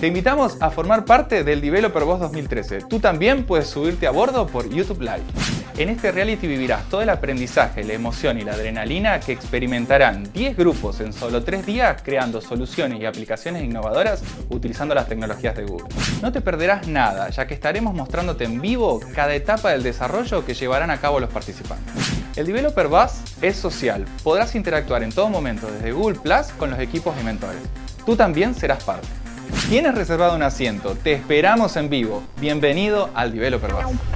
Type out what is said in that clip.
Te invitamos a formar parte del Developer Boss 2013. Tú también puedes subirte a bordo por YouTube Live. En este reality vivirás todo el aprendizaje, la emoción y la adrenalina que experimentarán 10 grupos en solo 3 días creando soluciones y aplicaciones innovadoras utilizando las tecnologías de Google. No te perderás nada, ya que estaremos mostrándote en vivo cada etapa del desarrollo que llevarán a cabo los participantes. El Developer Bus es social, podrás interactuar en todo momento desde Google Plus con los equipos y mentores. Tú también serás parte. ¿Tienes reservado un asiento? Te esperamos en vivo. Bienvenido al Developer Bus.